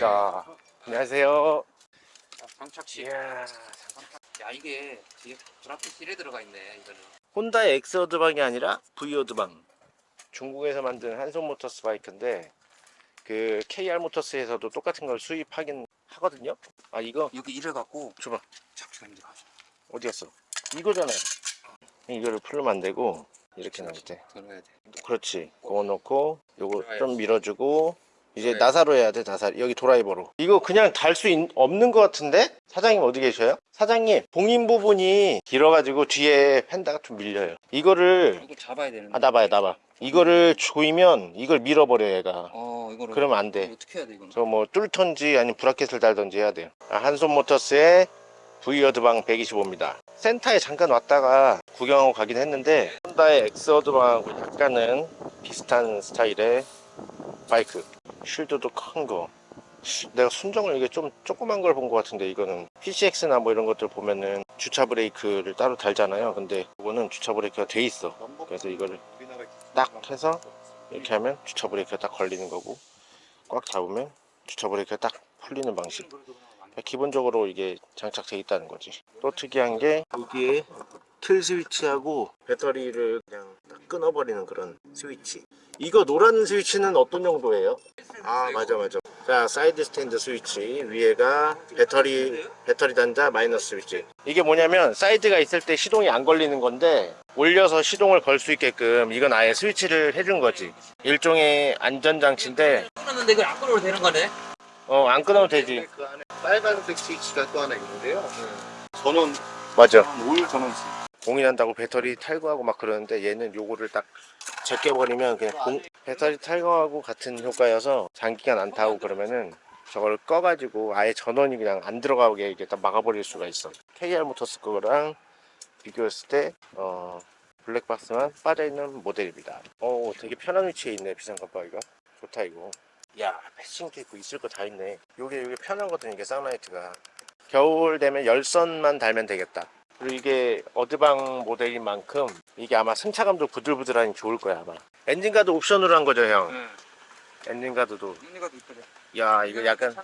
반갑습니다. 안녕하세요. 자, 장착식. 이야, 야 이게 뒤에 드라프 실에 들어가 있네 이거는. 혼다의 엑스어드방이 아니라 V어드방. 중국에서 만든 한손 모터스 바이크인데 그 KR 모터스에서도 똑같은 걸 수입하긴 하거든요. 아 이거 여기 이래 갖고 줘봐. 잡기가 힘들어. 어디 갔어? 이거잖아요. 이거를 풀면 안 되고 이렇게 나올 때. 들어야 돼. 그렇지. 그거 넣고 요거. 좀 밀어주고 이제 드라이버. 나사로 해야 돼 나사 여기 드라이버로 이거 그냥 달 수 없는 것 같은데 사장님 어디 계셔요? 사장님 봉인 부분이 길어가지고 뒤에 펜다가 좀 밀려요 이거를 이거 잡아야 되는데. 아 나봐요 나봐 이거를 조이면 이걸 밀어버려 얘가 어 이거를. 그러면 안 돼. 이거 어떻게 해야 돼 이거는? 저뭐 뚫던지 아니면 브라켓을 달던지 해야 돼요 아, 한손 모터스의 V어드방 125입니다 센터에 잠깐 왔다가 구경하고 가긴 했는데 혼다의 엑스어드방하고 약간은 비슷한 스타일의 바이크 쉴드도 큰거. 내가 순정을 이게 좀 조그만 걸 본 것 같은데 이거는 PCX나 뭐 이런 것들 보면은 주차 브레이크를 따로 달잖아요. 근데 이거는 주차 브레이크가 돼 있어. 그래서 이거를 딱 해서 이렇게 하면 주차 브레이크가 딱 걸리는 거고 꽉 잡으면 주차 브레이크가 딱 풀리는 방식. 기본적으로 이게 장착돼 있다는 거지. 또 특이한 게 여기에 kill switch하고 배터리를 그냥 딱 끊어버리는 그런 스위치. 이거 노란 스위치는 어떤 용도예요? 아 맞아 맞아. 자 사이드 스탠드 스위치. 위에가 배터리 배터리 단자 마이너스 스위치. 이게 뭐냐면 사이드가 있을 때 시동이 안 걸리는 건데 올려서 시동을 걸 수 있게끔 이건 아예 스위치를 해준 거지. 일종의 안전장치인데 끊었는데 이걸 안 끊어도 되는 거네. 어안 끊어도 되지. 그 안에 빨간색 스위치가 또 하나 있는데요. 전원. 맞아. 올 전원 스위치. 공인한다고 배터리 탈거하고 막 그러는데 얘는 요거를 딱 제껴버리면 그냥 공- 배터리 탈거하고 같은 효과여서 장기간 안 타고 그러면은 저걸 꺼가지고 아예 전원이 그냥 안 들어가게 이렇게 딱 막아버릴 수가 있어. KR 모터스 거랑 비교했을 때 어, 블랙박스만 빠져있는 모델입니다. 어 되게 편한 위치에 있네 비싼 깜빡이가 좋다 이거. 야 passing도 있고 있을 거 다 있네. 요게 요게 편하거든 이게 사우나이트가. 겨울 되면 열선만 달면 되겠다 그리고 이게 어드방 모델인 만큼 이게 아마 승차감도 부들부들하니 좋을 거야 아마 엔진가드 옵션으로 한 거죠 형 응. 엔진가드도 이거 이쁘네. 야 이거 약간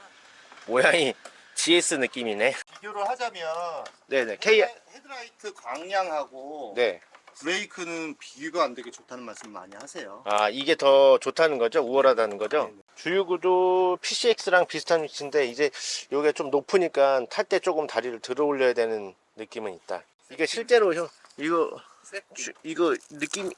모양이 GS 느낌이네 비교를 하자면 네네 K 헤- 헤드라이트 광량하고 네. 브레이크는 비교가 안 되게 좋다는 말씀 많이 하세요. 아 이게 더 좋다는 거죠 우월하다는 거죠 네네. 주유구도 PCX랑 비슷한 위치인데 이제 요게 좀 높으니까 탈 때 조금 다리를 들어 올려야 되는 느낌은 있다 이게 실제로 형 이거 주- 이거 느낌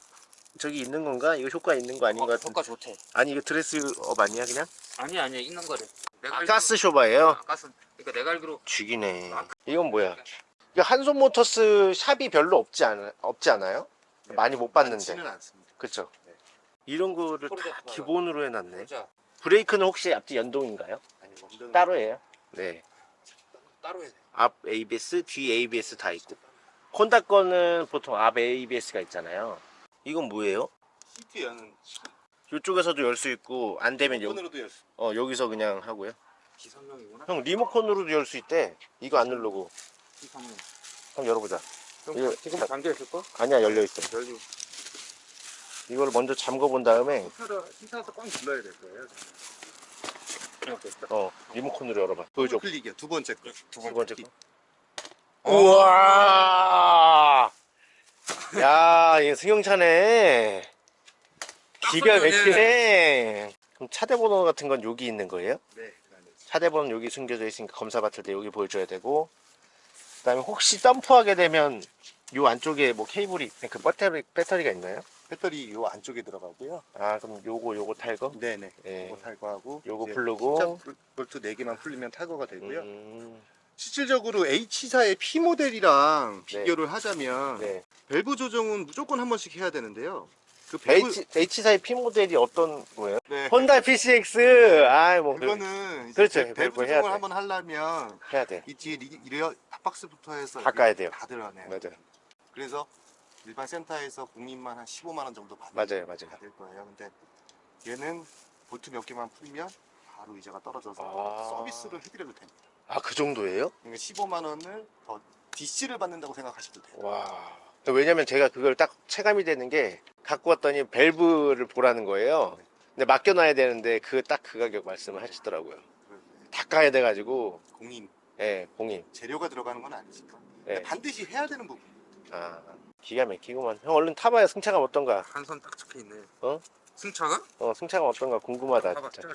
저기 있는 건가? 이거 효과 있는 거 아닌 것 같은데 효과 좋대. 아니 이거 드레스업 아니야 그냥? 아니야 아니야 있는 거래. 아, 가스 쇼바예요? 아, 가스. 그러니까 내가 알기로 죽이네 이건 뭐야 이거 한손 모터스 샵이 별로 없지 않아, 없지 않아요? 많이 못 봤는데 않습니다. 그쵸? 이런 거를 다. 기본으로 해놨네. 브레이크는 혹시 앞뒤 연동인가요? 아니 원동 따로 해요? 네 따로 해야 돼. 앞 ABS, 뒤 ABS 다 있고 콘다 거는 보통 앞 ABS가 있잖아요 이건 뭐예요? 시트 여는 이쪽에서도 열 수 있고 안 되면 여, 폰으로도 열 수. 어, 여기서 그냥 하고요 기성용이구나. 형 리모컨으로도 열 수 있대 이거 안 누르고 기성용. 한번 열어보자 이거- 지금 잠겨 있을 거? 아니야 열려 있어 열리. 이걸 먼저 잠궈 본 다음에 시타서 꽉 눌러야 될 거예요. 어 리모컨으로 열어봐 보여줘 클릭이요. 두 번째 거. 두 번째 거 우와 야 이거 승용차네 기가 막히네 그럼 차대 번호 같은 건 여기 있는 거예요? 네. 그 안에 차대 번호 여기 숨겨져 있으니까 검사 받을 때 여기 보여줘야 되고 그 다음에 혹시 덤프하게 되면 요 안쪽에 뭐 케이블이 그 배터리, 배터리가 있나요? 배터리 요 안쪽에 들어가고요. 아 그럼 요거 요거 탈거? 네네. 예. 요거 탈거하고 요거 풀르고. 볼트 4개만 풀리면 탈거가 되고요. 음, 실질적으로 H사의 P 모델이랑 네. 비교를 하자면 네. 밸브 조정은 무조건 한 번씩 해야 되는데요. 그 밸브 H, H사의 P 모델이 어떤 거예요? 네. 혼다 PCX 아 뭐 그거는 이제 그렇죠. 밸브 조정을 돼. 한번 하려면 해야 돼 이 뒤에 리, rear top box부터 해서 바꿔야 이게 돼요. 다 들어가네요. 맞아요 그래서 일반 센터에서 공임만 한 15만 원 정도 받을, 맞아요 맞아요 받을 거예요. 근데 얘는 볼트 몇 개만 풀면 바로 의자가 떨어져서 아. 서비스를 해드려도 됩니다. 아 그 정도예요? 그러니까 15만 원을 더 DC를 받는다고 생각하셔도 돼요. 와 왜냐면 제가 그걸 딱 체감이 되는 게 갖고 왔더니 밸브를 보라는 거예요 근데 맡겨놔야 되는데 그 딱 그 가격 말씀을 하시더라고요 닦아야 돼가지고 공인 예 공인 재료가 들어가는 건 아니지만 예. 반드시 해야 되는 부분. 아 기가 막히구만 형 얼른 타봐요 승차감 어떤가 한손딱 적혀 있네. 어? 승차가? 어 승차감 어떤가 궁금하다 봐봐 진짜.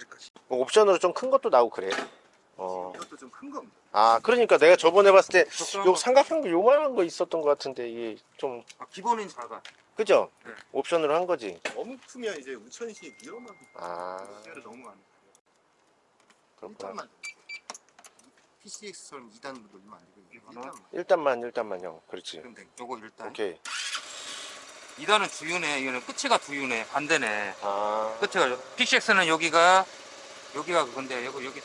뭐 옵션으로 좀 큰 것도 나오고 그래 어. 이것도 좀큰 겁니다. 아 그러니까 내가 저번에 봤을 때요 거. 삼각형도 요만한 거 있었던 것 같은데 이게 좀 아, 기본은 작아. 그죠? 네. 옵션으로 한 거지 너무 크면 이제 우천시 위험하고 아 시야를 너무 많이. 그렇구나 1단만. PCX처럼 2단 돌리면 안 되고 이거는? 1단만. 일단만 일단만 형 그렇지 그럼 돼. 요거 일단. 오케이 2단은 두유네. 이거는 끝이가 두유네. 반대네. 아 끝에가 PCX는 여기가 여기가 그건데 여기 여기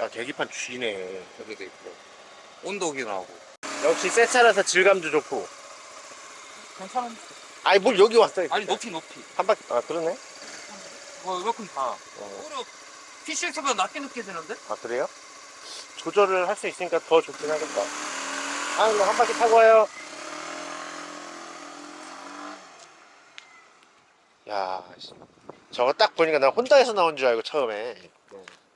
야, 계기판 쥐네 여기도 있고 온도기 나오고. 역시 새 차라서 질감도 좋고 괜찮은. 아니 뭘 여기 왔어 아니 높이 높이. 한 바퀴 아 그러네 뭐 이만큼 다. 어. 오히려 PCX보다 낮게 느껴지는데? 아 그래요? 조절을 할 수 있으니까 더 좋긴 하겠다 아 그럼 한 바퀴 타고 와요 야 씨. 저거 딱 보니까 나 혼다에서 나온 줄 알고 처음에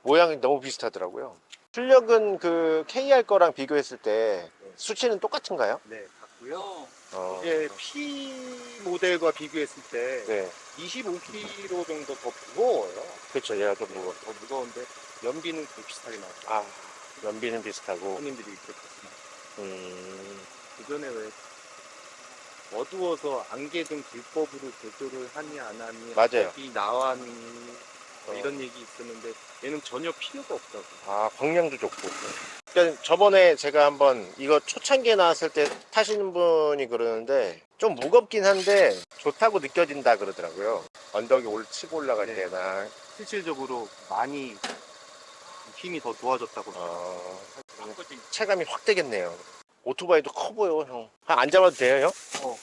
모양이 너무 비슷하더라고요 출력은 그 KR 거랑 비교했을 때 수치는 똑같은가요? 네, 같고요. 어, 이게 P 모델과 비교했을 때 네 25kg 정도 더 무거워요. 그렇죠 얘가 좀 무거워 더 무거운데 연비는 비슷하게 나와요. 아 연비는 비슷하고 손님들이 봤습니다. 음, 그전에 왜 어두워서 안개등 불법으로 개조를 하니 안 하니 맞아요. 이 나왔니 뭐 어. 이런 얘기 있었는데 얘는 전혀 필요가 없다고. 아 광량도 좋고 그러니까 저번에 제가 한번 이거 초창기에 나왔을 때 타시는 분이 그러는데 좀 무겁긴 한데 좋다고 느껴진다 그러더라고요 언덕에 올 치고 올라갈 네. 때나 실질적으로 많이 힘이 더 좋아졌다고. 어, 바꿔지. 체감이 확 되겠네요 오토바이도 커 보여 형 아, 안 잡아도 돼요 형?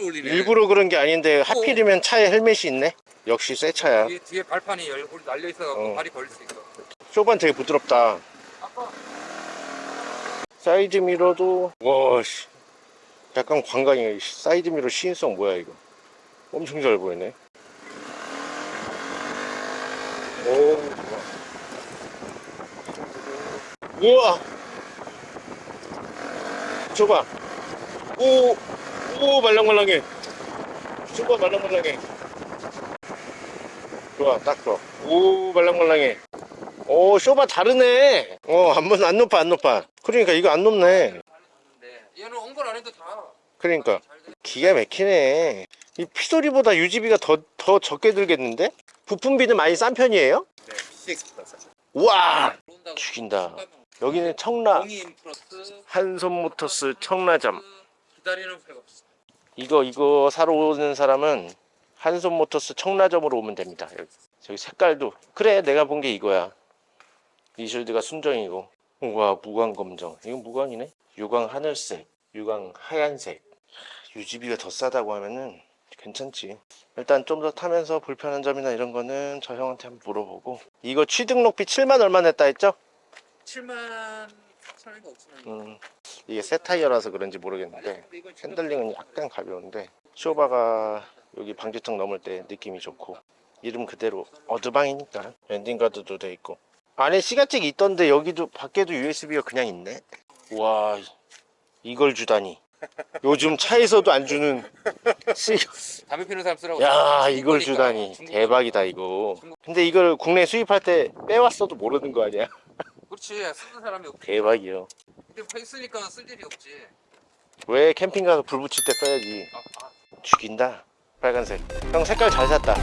올리네. 일부러 그런 게 아닌데 하필이면 차에 헬멧이 있네 역시 새 차야 뒤에, 뒤에 발판이 열, 달려 있어갖고 어. 발이 걸릴 수 있어. 쇼바 되게 부드럽다 아까 사이드 미러도 와씨 약간 광각이야 이 사이드 미러 시인성 뭐야 이거 엄청 잘 보이네 오 좋아 우와. 줘봐. 오 오 말랑말랑해. 줘봐 말랑말랑해. 좋아 딱 좋아 오 말랑말랑해. 오 쇼바 다르네. 어안안 높아 안 높아. 그러니까 이거 안 높네. 봤는데 얘는 엉걸 안 해도 다. 그러니까. 기가 막히네. 이 피소리보다 유지비가 더, 더 적게 들겠는데? 부품비는 많이 싼 편이에요? 네, PCX보다 싸죠. 우와! 들어온다고 죽인다 여기는 청라 한손모터스 청라점 없어. 이거 이거 사러 오는 사람은 한손모터스 청라점으로 오면 됩니다. 여기 저기 색깔도. 그래 내가 본 게 이거야. 이실드가 순정이고. 우와 무광검정. 이건 무광이네. 유광 하늘색 유광 하얀색. 유지비가 더 싸다고 하면은 괜찮지. 일단 좀 더 타면서 불편한 점이나 이런 거는 저 형한테 한번 물어보고. 이거 취등록비 7만 얼마 냈다 했죠? 7만 4천인가 5천원. 음, 이게 새 타이어라서 그런지 모르겠는데 핸들링은 약간 가벼운데 쇼바가 여기 방지턱 넘을 때 느낌이 좋고 이름 그대로 어드방이니까 엔진 가드도 돼 있고 안에 시가잭이 있던데 여기도 밖에도 USB가 그냥 있네 와 이걸 주다니 요즘 차에서도 안 주는 시... 담배 피우는 사람 쓰라고. 야 이걸. 주다니 대박이다 이거 근데 이걸 국내 수입할 때 빼왔어도 모르는 거 아니야 그렇지 쓰는 사람이 없지. 대박이요 근데 파 있으니까 쓸 일이 없지. 왜 캠핑 가서 불 붙일 때 써야지 아, 아. 죽인다 빨간색 형 색깔 잘 샀다